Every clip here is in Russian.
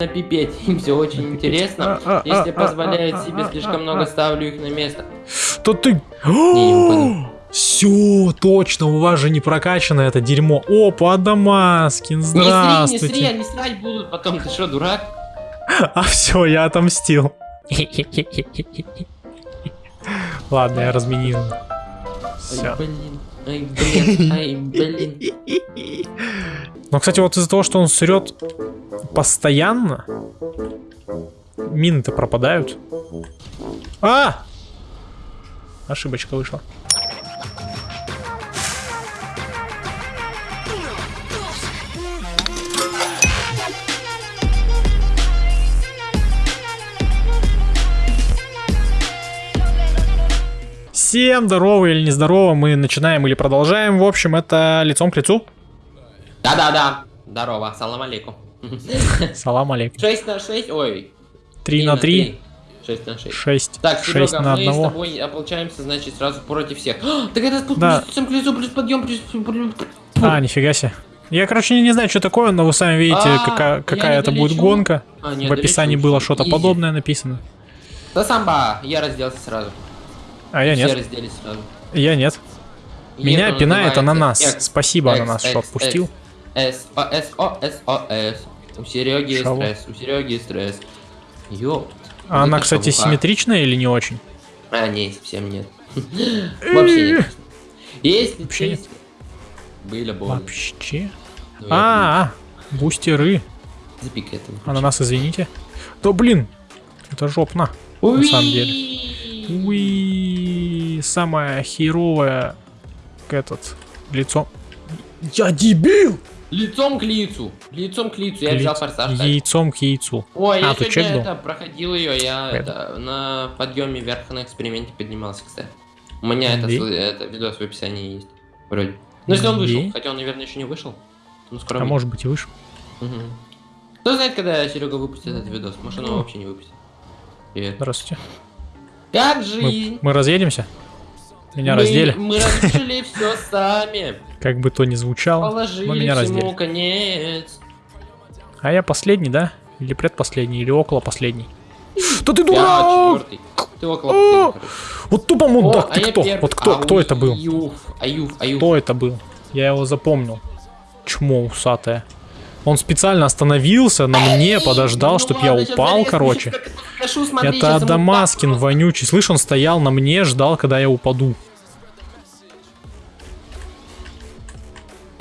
напипеть. Им все очень интересно. А, а, Если а, позволяет а, себе а, слишком а, много, ставлю их на место. То ты... Все, точно, у вас же не прокачано это дерьмо. Опа, Дамаскин, Не сри, не сри, здравствуйте. они срать будут потом. Ты что, дурак? А все, я отомстил. Ладно, я разменил. Ай, блин. Ай, блин. Ай, блин. Но, кстати, вот из-за того, что он срет постоянно, мины-то пропадают. А! Ошибочка вышла. Всем здорово или нездорово, мы начинаем или продолжаем. В общем, это лицом к лицу. Да-да-да. Здорово. Салам алейкум. Салам алейкум. 6 на 6. Ой. 3 на 3, 6 на 6. 6, Так, 6 Серега, на мы с одного. тобой ополчаемся, значит, сразу против всех. А, так это Да. плюс лицом к лицу, плюс подъем, плюс... А, нифига себе. Я, короче, не, не знаю, что такое, но вы сами видите, А, какая, какая это будет гонка. А, не, В описании долечу, было что-то подобное написано. Да самба, я разделся сразу. А я Все нет. разделись сразу. Я нет. Меня пинает ананас. Спасибо, ананас, что отпустил. С, О, С, О, С, О, С. У Сереги Шалу. стресс, у Сереги стресс. Ёпт. А она, кстати, шавуха. симметричная или не очень? А, не, совсем нет. Вообще нет. Если Вообще нет. были больно. Вообще. Ну, А, а, бустеры. Запикай это. выключи. Ананас, извините. Да блин, это жопно. На самом деле. Уи, самая херовая этот лицо. Я дебил! Лицом к лицу. Лицом к лицу. Я взял форсаж. кстати. Яйцом к яйцу. Ой, я А, тут сегодня чек был? это, проходил ее, я это, на подъеме вверх на эксперименте поднимался, кстати. У меня это, видос в описании есть. Вроде. Ну если он вышел, хотя он, наверное, еще не вышел. Ну скоро А может быть и выше. Мгм. Кто знает, когда Серега выпустит этот видос? Может он его Ну. вообще не выпустит. Привет. Здравствуйте. Как Мы, жизнь? мы разъедемся? Меня мы, раздели. Мы разрешили все сами. Как бы то ни звучало. Положили но меня раздели. конец. А я последний, да? Или предпоследний, или около последний. Да ты дурак! четвертый. Ты около. Вот тупо мудак, а ты я кто? Вот кто, кто это был? Кто это был? Я его запомнил. Чмо усатое. Он специально остановился на мне, подождал, Ну чтоб я упал, короче. это Адамаскин вонючий. Слышь, он стоял на мне, ждал, когда я упаду.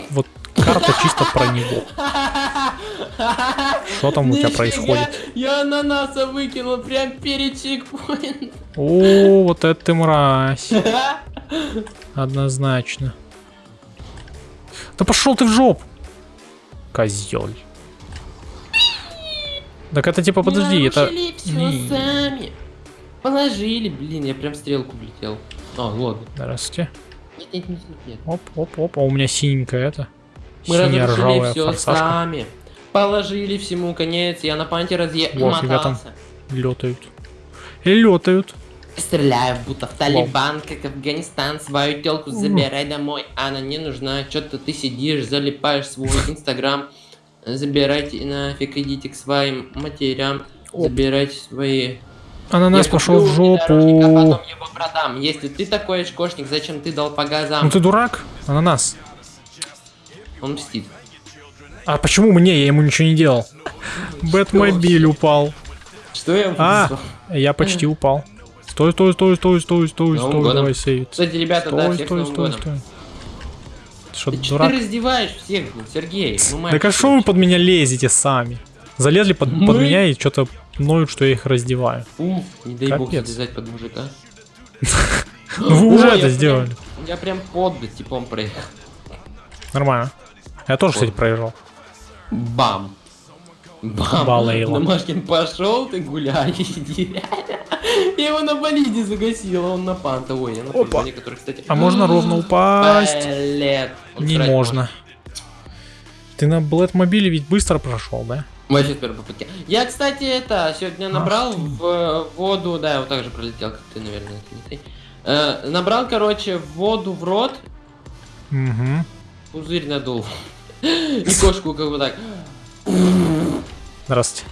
Вот карта чисто про него. Что там у тебя происходит? Я ананаса выкинул прям перед чекпоинтом. О, вот это ты мразь. Однозначно. Да пошел ты в жопу. Козел. Так это типа, подожди, это... Сами. Положили, блин, я прям стрелку влетел. А, ладно. Здравствуйте. Нет, нет, нет, нет, нет. Оп, оп, оп. А у меня синенькая это. Мы Синяя разрушили все форсажка. сами. Положили всему конец, я на панте разъе... Во, фига там. мотался. Летают. И летают. Стреляю, будто в Талибан, как Афганистан, свою телку забирай домой, она не нужна, что-то ты сидишь, залипаешь свой инстаграм, забирайте нафиг, идите к своим матерям, забирайте свои... Ананас Я пошел в внедорожник, а жопу. потом его продам. Если ты такой очкошник, зачем ты дал по газам? Ну ты дурак? Ананас. Он мстит. А почему мне? Я ему ничего не делал. Бэтмобиль упал. Что я А, я почти упал. Стой, стой, стой, стой, стой, стой, стой, давай сейвить. Кстати, ребята, да, Стой, всех с стой, стой, стой. Что, Ты дурак? ты раздеваешь всех, Сергей? Ну, Так а что вы под меня лезете сами? Залезли под, под Мы? меня и что-то ноют, что я их раздеваю. Уф, не дай бог Капец. залезать под мужика. Ну вы уже это сделали. Я прям под типом проехал. Нормально. Я тоже, кстати, проезжал. Бам. Бам. Балейла. Домашкин пошел ты гулять, иди. Я его на болиде загасил, а он на панта. Ой, я на Опа. который, кстати... А можно ровно упасть? Он Не можно. Ты на Блэдмобиле ведь быстро прошел, да? Вообще с первой попытки. Я, кстати, это, сегодня набрал в э, воду, да, я вот так же пролетел, как ты, наверное, это не ты. Э, набрал, короче, воду в рот, Угу. пузырь надул. И кошку как бы так. Здравствуйте.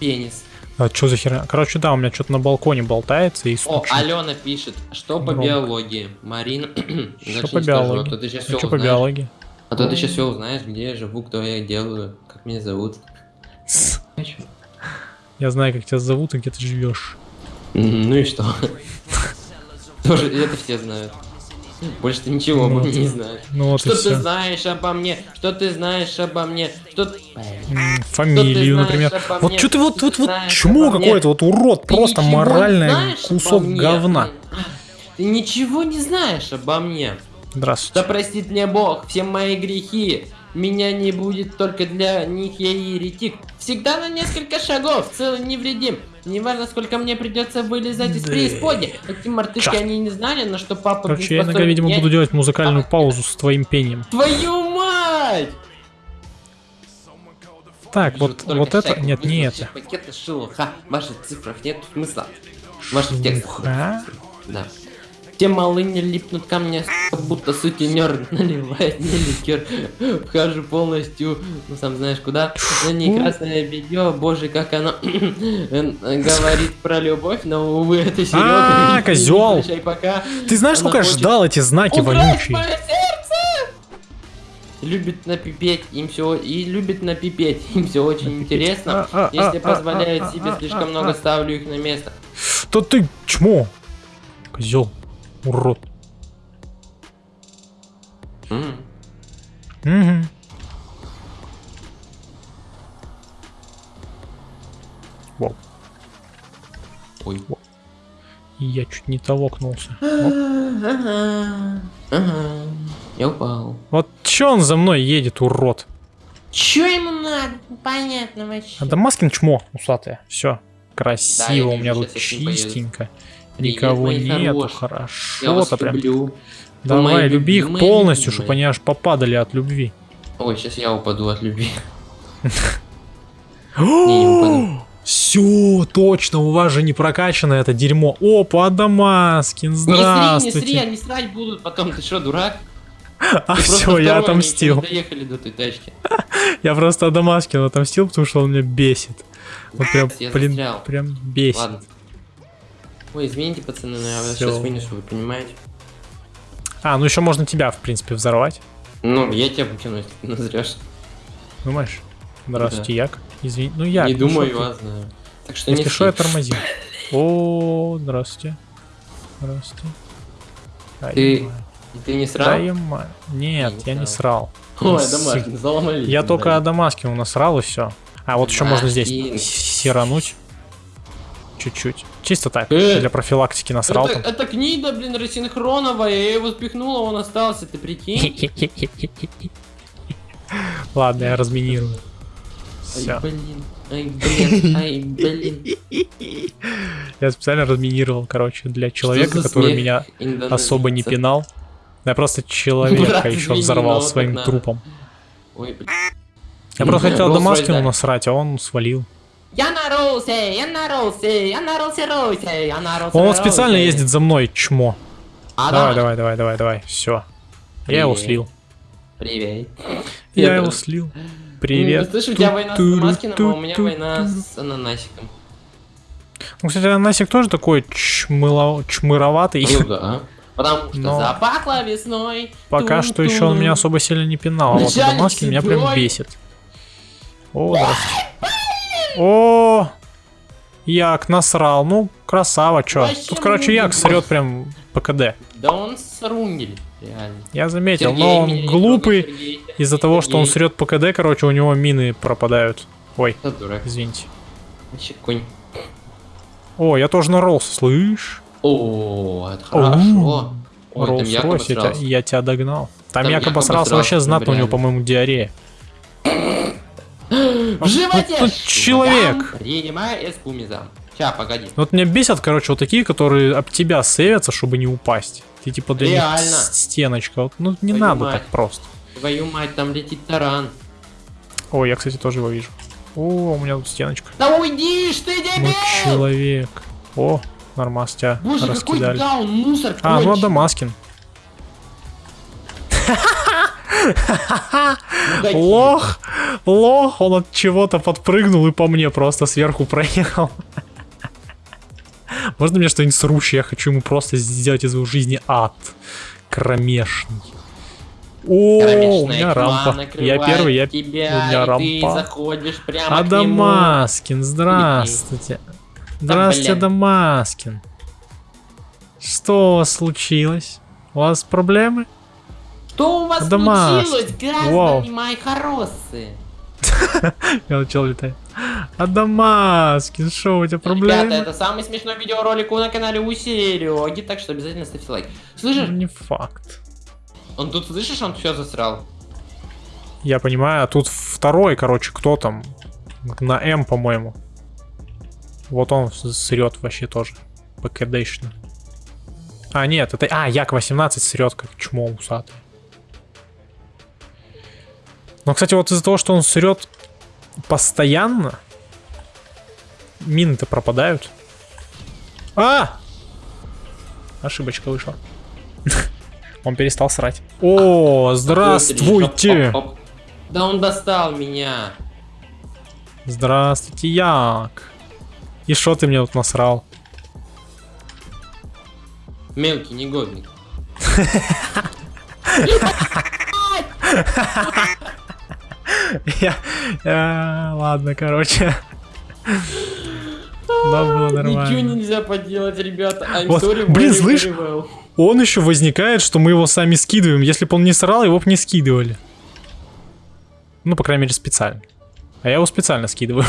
пенис. А что за херня? Короче, да, у меня что-то на балконе болтается и О, стучит. Алена пишет, что по Громко. биологии? Марина, Что по не скажу, биологии? а то ты сейчас А все что по узнаешь. биологии? А то ты сейчас все узнаешь, где я живу, кто я делаю, как меня зовут. Я знаю, как тебя зовут и где ты живешь. Ну и что? Тоже это все знают. Больше ты ничего обо Ну, мне не знаешь. Ну вот Что ты все. знаешь обо мне? Что ты знаешь обо мне? Что. Фамилию, знаешь например. обо Вот что ты вот, Что вот, вот, чмо обо какой-то, вот урод, Ты просто моральный кусок обо говна. Ты ничего не знаешь обо мне. Да Здравствуйте. простит мне Бог все мои грехи. Меня не будет только для них я и еретик. Всегда на несколько шагов, целый невредим. Неважно, сколько мне придется вылезать из Да. Эти мартышки, Чё? они не знали, на что папа Короче, я иногда, видимо, Я- буду делать музыкальную паузу с твоим пением. Твою мать! Так, вот, вот это, нет, не это. Пакеты шило. Ха, в ваших цифрах нет смысла. Ваших текстах. Ха? Да. Те малыни липнут ко мне, будто сутенер наливает мне ликер. Вхожу полностью, ну сам знаешь куда. На ней красное белье, боже, как оно говорит про любовь, но увы, это Серега. А, пока. Ты знаешь, Она сколько я ждал эти знаки вонючие? Любит напипеть, им все и любит напипеть, им все очень интересно. А, а, Если а, позволяют а, себе а, слишком а, много, а. ставлю их на место. То ты чмо. Козел. Урод. М. Мгм. Вау. Ой. И Я чуть не толокнулся. Ага, ага. Я упал. Вот чё он за мной едет, урод? Чё ему надо? Понятно вообще. А Дамаскин чмо, усатая. Все. Да, Красиво, я у вижу, меня тут ним поеду. Привет, Никого мои нету, хорошие. Я хорошо вас прям. люблю. Давай, мои люби их полностью, чтобы они аж попадали от любви. Ой, сейчас я упаду от любви. Все, точно, у вас же не прокачано это дерьмо. Опа, Дамаскин, Не сри, не сри, здравствуйте. они срать будут потом. Ты что, дурак? А Ты все, я отомстил. доехали до той тачки. Я просто Дамаскину отомстил, потому что он меня бесит. Вот прям, блин, прям бесит. Ладно. Ой, извините, пацаны, но я вас Всё. сейчас вынесу, вы понимаете? А, ну еще можно тебя, в принципе, взорвать. Ну, я тебя выкину, если ты назрешь. Думаешь? Здравствуйте, Як. Извини, ну Як. Не ну думаю, шо ты? знаю. Так что Если не что, я тормози. О, здравствуйте. Здравствуйте. Ты-. Ты не срал? Да я Нет, не я не срал. Ой, С- домашний, заломали. Я только Адамаскину насрал и все. А вот еще можно здесь сирануть. Чуть-чуть. Чисто так, Э! для профилактики насрал Это, там. это книга, блин, рассинхроновая, я его спихнула, он остался, ты прикинь? Ладно, я разминирую. Ай, Все. блин, ай, блин, ай, блин. Я специально разминировал, короче, для человека, который меня особо не пинал. Я просто человека еще взорвал своим трупом. Я просто хотел Rolls-Royce, Дамаскину да. насрать, а он свалил. Я наролся, я наролся, я наролся, ройся, я наролся. Он специально ездит за мной, чмо. А, Давай, да? давай, давай, давай, давай. Все. Я его слил. Привет. Я Это- его слил. Привет. Ну, Слышь, у тебя война с Маскиным, а у меня война с ананасиком. Ну, кстати, Анасик тоже такой чмыло... чмыроватый. Ну да. Потому что Но- запахло весной. Пока что еще он меня особо сильно не пинал, а вот Дамаскин меня прям бесит. О, здравствуйте. О, Як насрал. Ну, красава, чё. Тут, короче. Як срет прям ПКД. Да он срунгель, реально. Я заметил, Сергей, но он глупый. Из-за того, что он срет ПКД, короче, у него мины пропадают. Ой, извините. Вообще конь. О, я тоже наролся, слышь? О, это хорошо. Роллс-Ройс, я, я тебя догнал. Там, Там Як Як обосрался обосрался, вообще знатно, у него, по-моему, диарея. В животе! тут человек. Принимай эскумизам. Ща, погоди. Вот меня бесят, короче, вот такие, которые об тебя сейвятся, чтобы не упасть. Ты типа для них Реально. с- стеночка. Вот, ну не Твою надо мать. так просто. Твою мать, там летит таран. О, я, кстати, тоже его вижу. О, у меня тут стеночка. Да уйди ж ты, Ну, дебил! человек. О, нормас, тебя Боже, какой раскидали. даун, мусор А, ну конченый. Адамаскин. Мудаки. Лох! Лох, он от чего-то подпрыгнул и по мне просто сверху проехал. Можно мне что-нибудь срущее? Я хочу ему просто сделать из его жизни ад. Кромешный. О, у меня рампа. Я первый, я... тебя, у меня рампа. Адамаскин, здравствуйте. Здравствуйте, блин. Адамаскин. Что у вас случилось? У вас проблемы? Что у вас Адамас. случилось, граждане Вау. мои хорошие? Я начал летать. Адамаскин, что у тебя проблемы? Ребята, это самый смешной видеоролик на канале у Сереги, так что обязательно ставьте лайк. Слышишь, Не факт. он тут, слышишь, он все засрал? Я понимаю, а тут второй, короче, кто там? На М, по-моему. Вот он срет вообще тоже. ПКДшно. А, нет, это... А, Як-18 срет, как чмо усатый. Но, кстати, вот из-за того, что он срет постоянно, мины-то пропадают. А! Ошибочка вышла. Он перестал срать. О, здравствуйте! Да он достал меня. Здравствуйте, Як. И что ты мне тут насрал? Мелкий негодник. Я... я- Ладно, короче. Да, было Ничего нормально. нельзя поделать, ребята. I'm Вот, sorry, блин, слышь? Он еще возникает, что мы его сами скидываем. Если бы он не срал, его бы не скидывали. Ну, по крайней мере, специально. А я его специально скидываю.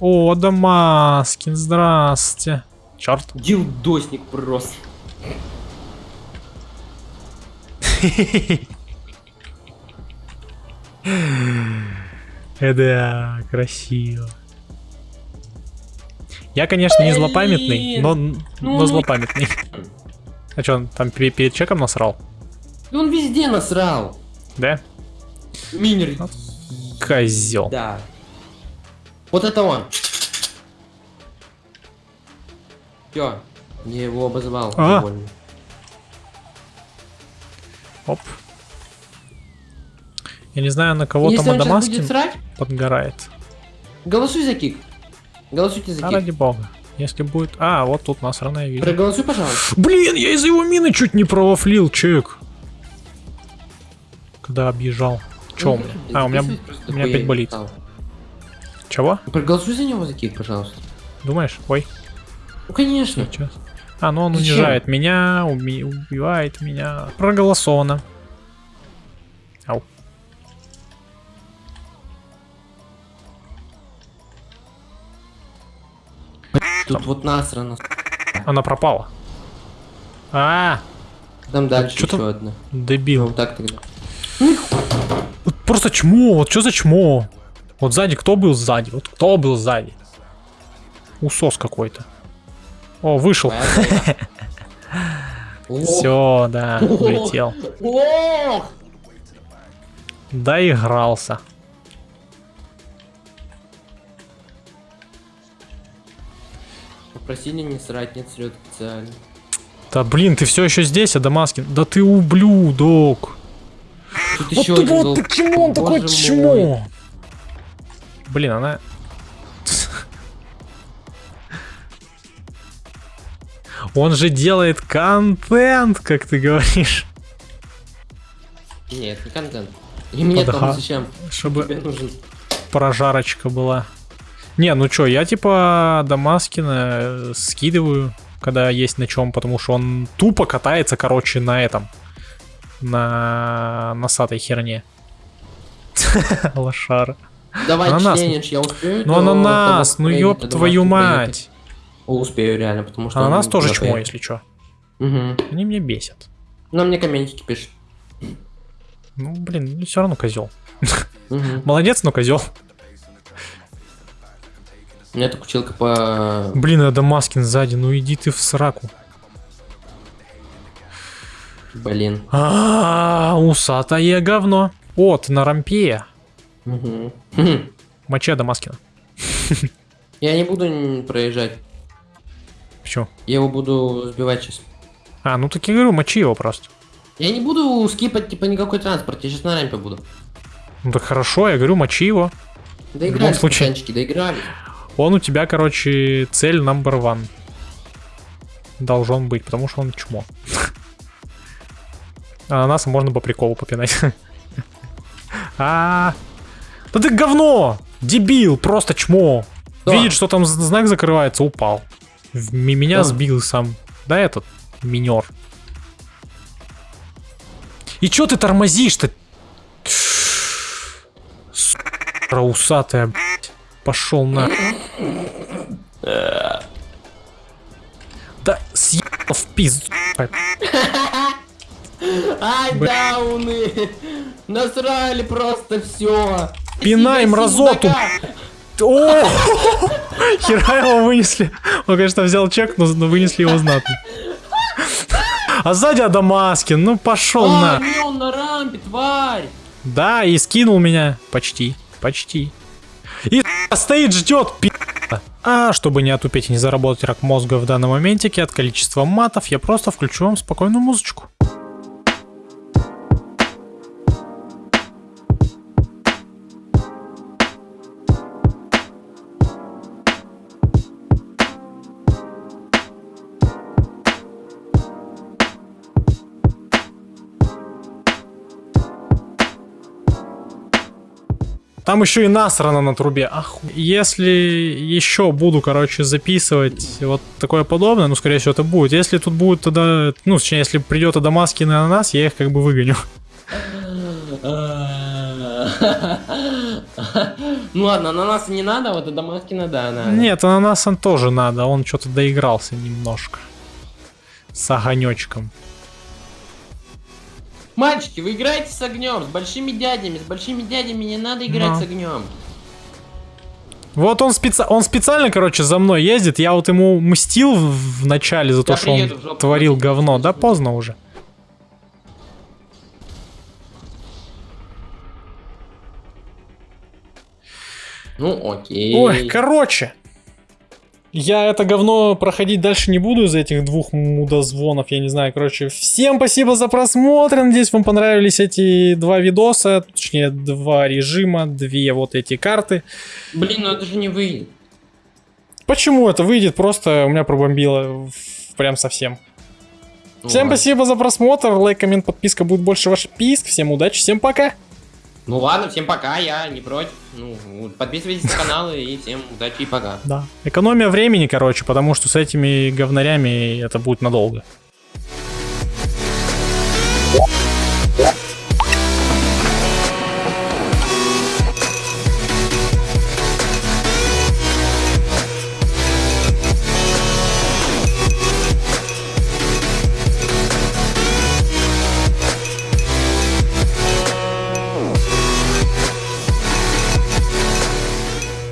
О, Дамаскин, здрасте. Черт. Дилдосник просто. Э, Да, красиво. Я, конечно, не злопамятный, но, но Ну, злопамятный. А что, он там пе- перед чеком насрал? Да Он везде насрал. Да? Минер. Козел. Да. Вот это он. Все. Я его обозвал. А. Оп. Я не знаю, на кого Если там Адамаскин срать, подгорает. голосуй за кик. Голосуйте за А кик. ради бога. Если будет... А, вот тут насраная видео. Проголосуй, пожалуйста. Блин, я из-за его мины чуть не провафлил, чек. Когда объезжал. Че у меня? А, у меня, у меня опять болит. Чего? Проголосуй за него за кик, пожалуйста. Думаешь? Ой, Ну, конечно. сейчас. А, ну он Зачем? унижает меня, уби- убивает меня. Проголосовано. Тут вот насрано. Она пропала. А, Там дальше чё там? еще одна. дебил. Вот так тогда. Вот просто чмо, вот что за чмо? Вот сзади кто был сзади? Вот кто был сзади? Усос какой-то. О, вышел. Все, да, улетел. Доигрался. Попросили не срать, нет срет специально. Да блин, ты все еще здесь, Адамаскин? Да ты ублюдок. Тут Вот, еще ты- один вот почему он такой чмо? Блин, она... Он же делает контент, как ты говоришь. Нет, не контент. И мне Подга- там зачем? Чтобы Тебе нужен. прожарочка была. Не, ну чё, я типа Дамаскина э, скидываю, когда есть на чем, потому что он тупо катается, короче, на этом. На носатой херне. Лошара. Давай Ананас. челлендж, я успею. Ну ананас, ну ёб твою мать. успею реально, потому что... Ананас тоже чмо, если чё. Они меня бесят. Ну, мне комментики пишет. Ну, блин, все равно козел. Молодец, но козел. Меня так училка по... Блин, Адамаскин сзади, ну иди ты в сраку. Блин. А, усатое говно. О, ты на рампе. Мгм. Хм. Мочи Адамаскина. Я не буду проезжать. Почему? Я его буду сбивать сейчас. А, ну так я говорю, мочи его просто. Я не буду скипать, типа, никакой транспорт. Я сейчас на рампе буду. Ну так хорошо, я говорю, мочи его. Доигрались, случае. доигрались. Он у тебя, короче, цель number one. Должен быть, потому что он чмо. Ананаса можно по приколу попинать. А, да ты говно! Дебил, просто чмо. Видит, что там знак закрывается, упал. Меня сбил сам. Да, этот минер. И чё ты тормозишь-то? Сука, усатая, блядь. Пошел на. Да съебал в пизду. Ай, дауны! Насрали просто все. Пинай мразоту. О! Хера его вынесли. Он, конечно, взял чек, но, вынесли его знатно. А сзади Адамаскин, ну пошел А, на. он на рампе, тварь! Да, и скинул меня. Почти, почти. И стоит, ждет, пи***. А чтобы не отупеть и не заработать рак мозга в данном моментике от количества матов, я просто включу вам спокойную музычку. Там еще и насрано на трубе. Ах, если еще буду, короче, записывать вот такое подобное, ну, скорее всего, это будет. Если тут будет тогда, ну, точнее, если придет Адамаскин на нас, я их как бы выгоню. Ну ладно, на нас не надо, вот это Маскина, да, надо. Нет, ананасам тоже надо, он что-то доигрался немножко. С огонечком. Мальчики, вы играете с огнем, с большими дядями, с большими дядями не надо играть Ну. с огнем. Вот он, специ... он специально, короче, за мной ездит. Я вот ему мстил в в начале за то, Я что он жопу творил платить, говно. Да поздно уже. Ну окей. Ой, короче. Я это говно проходить дальше не буду из-за этих двух мудозвонов, я не знаю, короче. Всем спасибо за просмотр, надеюсь, вам понравились эти два видоса, точнее, два режима, две вот эти карты. Блин, ну это же не выйдет. Почему это выйдет? Просто у меня пробомбило прям совсем. Всем спасибо за просмотр, лайк, коммент, подписка, будет больше ваших писк. Всем удачи, всем пока. Ну ладно, всем пока, я не против. Ну, подписывайтесь на канал и всем удачи и пока. Да. Экономия времени, короче, потому что с этими говнарями это будет надолго.